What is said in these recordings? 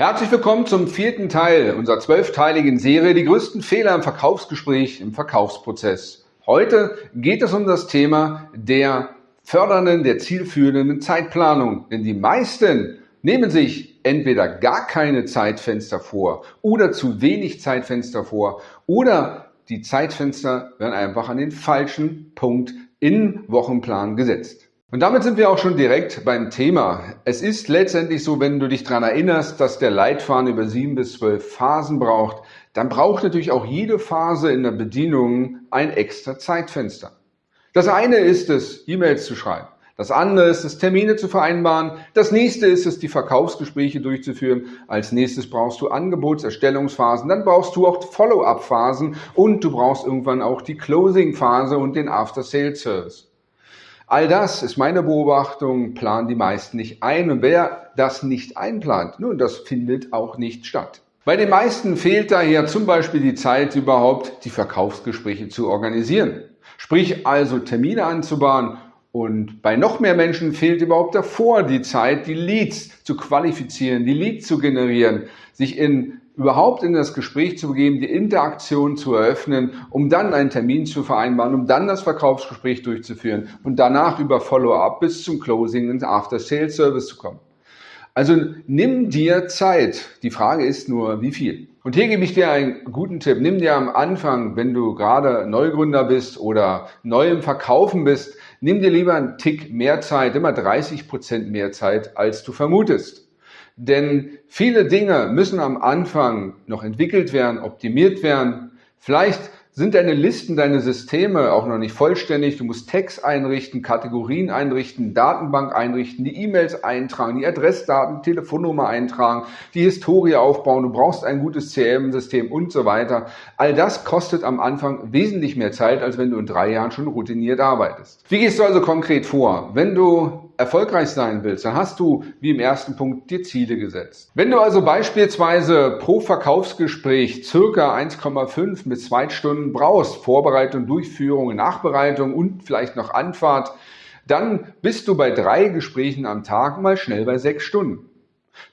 Herzlich willkommen zum vierten Teil unserer zwölfteiligen Serie Die größten Fehler im Verkaufsgespräch, im Verkaufsprozess. Heute geht es um das Thema der fördernden, der zielführenden Zeitplanung. Denn die meisten nehmen sich entweder gar keine Zeitfenster vor oder zu wenig Zeitfenster vor oder die Zeitfenster werden einfach an den falschen Punkt in Wochenplan gesetzt. Und damit sind wir auch schon direkt beim Thema. Es ist letztendlich so, wenn du dich daran erinnerst, dass der Leitfaden über sieben bis zwölf Phasen braucht, dann braucht natürlich auch jede Phase in der Bedienung ein extra Zeitfenster. Das eine ist es, E-Mails zu schreiben. Das andere ist es, Termine zu vereinbaren. Das nächste ist es, die Verkaufsgespräche durchzuführen. Als nächstes brauchst du Angebotserstellungsphasen. Dann brauchst du auch Follow-up-Phasen und du brauchst irgendwann auch die Closing-Phase und den After-Sales-Service. All das ist meine Beobachtung, planen die meisten nicht ein. Und wer das nicht einplant, nun, das findet auch nicht statt. Bei den meisten fehlt daher zum Beispiel die Zeit überhaupt, die Verkaufsgespräche zu organisieren. Sprich also Termine anzubahnen und bei noch mehr Menschen fehlt überhaupt davor die Zeit, die Leads zu qualifizieren, die Leads zu generieren, sich in überhaupt in das Gespräch zu begeben, die Interaktion zu eröffnen, um dann einen Termin zu vereinbaren, um dann das Verkaufsgespräch durchzuführen und danach über Follow-up bis zum Closing und After-Sales-Service zu kommen. Also nimm dir Zeit. Die Frage ist nur, wie viel? Und hier gebe ich dir einen guten Tipp. Nimm dir am Anfang, wenn du gerade Neugründer bist oder neu im Verkaufen bist, nimm dir lieber einen Tick mehr Zeit, immer 30 Prozent mehr Zeit, als du vermutest. Denn viele Dinge müssen am Anfang noch entwickelt werden, optimiert werden. Vielleicht sind deine Listen, deine Systeme auch noch nicht vollständig. Du musst Text einrichten, Kategorien einrichten, Datenbank einrichten, die E-Mails eintragen, die Adressdaten, Telefonnummer eintragen, die Historie aufbauen. Du brauchst ein gutes CRM-System und so weiter. All das kostet am Anfang wesentlich mehr Zeit, als wenn du in drei Jahren schon routiniert arbeitest. Wie gehst du also konkret vor? Wenn du erfolgreich sein willst, dann hast du, wie im ersten Punkt, dir Ziele gesetzt. Wenn du also beispielsweise pro Verkaufsgespräch circa 1,5 bis 2 Stunden brauchst, Vorbereitung, Durchführung, Nachbereitung und vielleicht noch Anfahrt, dann bist du bei drei Gesprächen am Tag mal schnell bei sechs Stunden.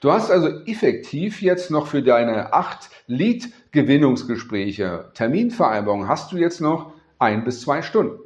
Du hast also effektiv jetzt noch für deine acht Lead-Gewinnungsgespräche, Terminvereinbarungen, hast du jetzt noch ein bis zwei Stunden.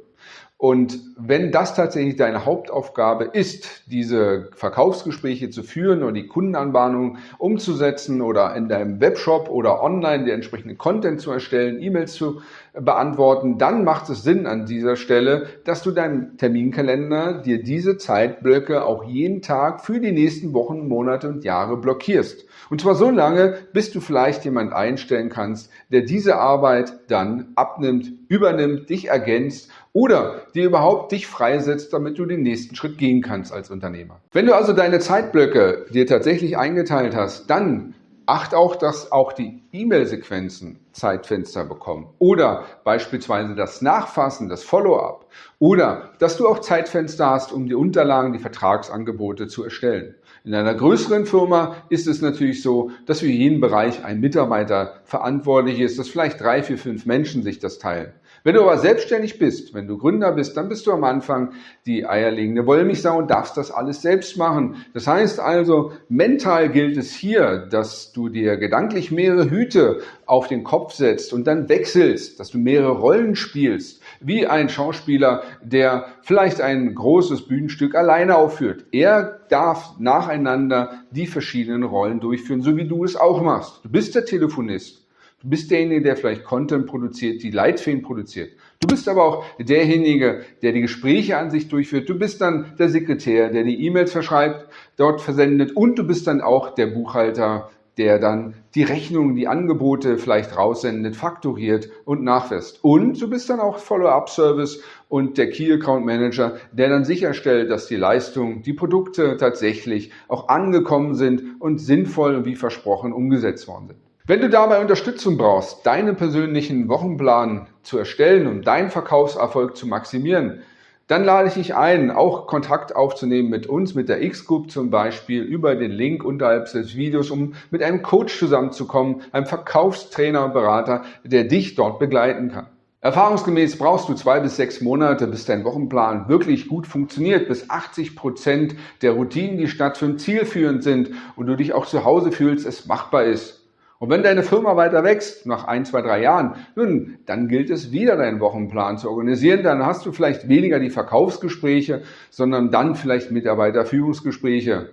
Und wenn das tatsächlich deine Hauptaufgabe ist, diese Verkaufsgespräche zu führen oder die Kundenanbahnung umzusetzen oder in deinem Webshop oder online den entsprechenden Content zu erstellen, E-Mails zu beantworten, dann macht es Sinn an dieser Stelle, dass du deinem Terminkalender dir diese Zeitblöcke auch jeden Tag für die nächsten Wochen, Monate und Jahre blockierst. Und zwar so lange, bis du vielleicht jemand einstellen kannst, der diese Arbeit dann abnimmt, übernimmt, dich ergänzt oder dir überhaupt dich freisetzt, damit du den nächsten Schritt gehen kannst als Unternehmer. Wenn du also deine Zeitblöcke dir tatsächlich eingeteilt hast, dann acht auch, dass auch die E-Mail-Sequenzen Zeitfenster bekommen oder beispielsweise das Nachfassen, das Follow-up oder dass du auch Zeitfenster hast, um die Unterlagen, die Vertragsangebote zu erstellen. In einer größeren Firma ist es natürlich so, dass für jeden Bereich ein Mitarbeiter verantwortlich ist, dass vielleicht drei, vier, fünf Menschen sich das teilen. Wenn du aber selbstständig bist, wenn du Gründer bist, dann bist du am Anfang die eierlegende Wollmilchsau und darfst das alles selbst machen. Das heißt also, mental gilt es hier, dass du dir gedanklich mehrere Hüte auf den Kopf setzt und dann wechselst, dass du mehrere Rollen spielst, wie ein Schauspieler, der vielleicht ein großes Bühnenstück alleine aufführt. Er darf nacheinander die verschiedenen Rollen durchführen, so wie du es auch machst. Du bist der Telefonist. Du bist derjenige, der vielleicht Content produziert, die Leitfäden produziert. Du bist aber auch derjenige, der die Gespräche an sich durchführt. Du bist dann der Sekretär, der die E-Mails verschreibt, dort versendet und du bist dann auch der Buchhalter, der dann die Rechnungen, die Angebote vielleicht raussendet, faktoriert und nachweist. Und du bist dann auch Follow-up-Service und der Key Account Manager, der dann sicherstellt, dass die Leistungen, die Produkte tatsächlich auch angekommen sind und sinnvoll wie versprochen umgesetzt worden sind. Wenn du dabei Unterstützung brauchst, deinen persönlichen Wochenplan zu erstellen und deinen Verkaufserfolg zu maximieren, dann lade ich dich ein, auch Kontakt aufzunehmen mit uns, mit der X-Group zum Beispiel, über den Link unterhalb des Videos, um mit einem Coach zusammenzukommen, einem Verkaufstrainer und Berater, der dich dort begleiten kann. Erfahrungsgemäß brauchst du zwei bis sechs Monate, bis dein Wochenplan wirklich gut funktioniert, bis 80 Prozent der Routinen, die stattfinden, zielführend sind und du dich auch zu Hause fühlst, es machbar ist. Und wenn deine Firma weiter wächst, nach ein, zwei, drei Jahren, nun, dann gilt es wieder, deinen Wochenplan zu organisieren. Dann hast du vielleicht weniger die Verkaufsgespräche, sondern dann vielleicht Mitarbeiterführungsgespräche.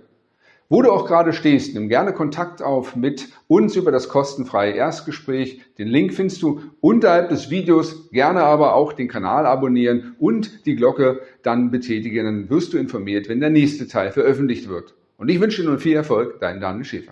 Wo du auch gerade stehst, nimm gerne Kontakt auf mit uns über das kostenfreie Erstgespräch. Den Link findest du unterhalb des Videos. Gerne aber auch den Kanal abonnieren und die Glocke dann betätigen. Dann wirst du informiert, wenn der nächste Teil veröffentlicht wird. Und ich wünsche dir nun viel Erfolg, dein Daniel Schäfer.